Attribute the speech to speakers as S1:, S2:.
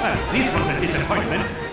S1: Well, this was a disappointment.